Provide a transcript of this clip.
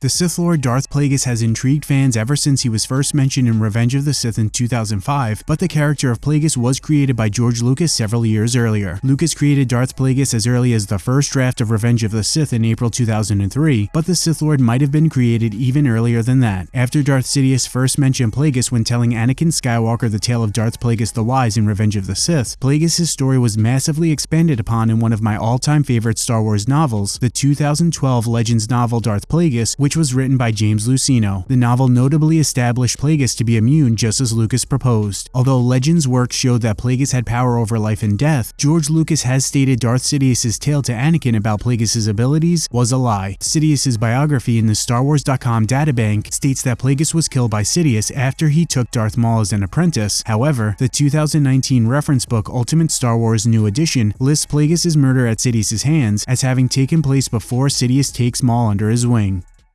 The Sith Lord Darth Plagueis has intrigued fans ever since he was first mentioned in Revenge of the Sith in 2005, but the character of Plagueis was created by George Lucas several years earlier. Lucas created Darth Plagueis as early as the first draft of Revenge of the Sith in April 2003, but the Sith Lord might have been created even earlier than that. After Darth Sidious first mentioned Plagueis when telling Anakin Skywalker the tale of Darth Plagueis the Wise in Revenge of the Sith, Plagueis' story was massively expanded upon in one of my all-time favorite Star Wars novels, the 2012 Legends novel Darth Plagueis, which was written by James Luceno. The novel notably established Plagueis to be a Muun just as Lucas proposed. Although Legends work showed that Plagueis had power over life and death, George Lucas has stated Darth Sidious' tale to Anakin about Plagueis' abilities was a lie. Sidious' biography in the StarWars.com databank states that Plagueis was killed by Sidious after he took Darth Maul as an apprentice. However, the 2019 reference book Ultimate Star Wars New Edition lists Plagueis' murder at Sidious' hands as having taken place before Sidious takes Maul under his wing.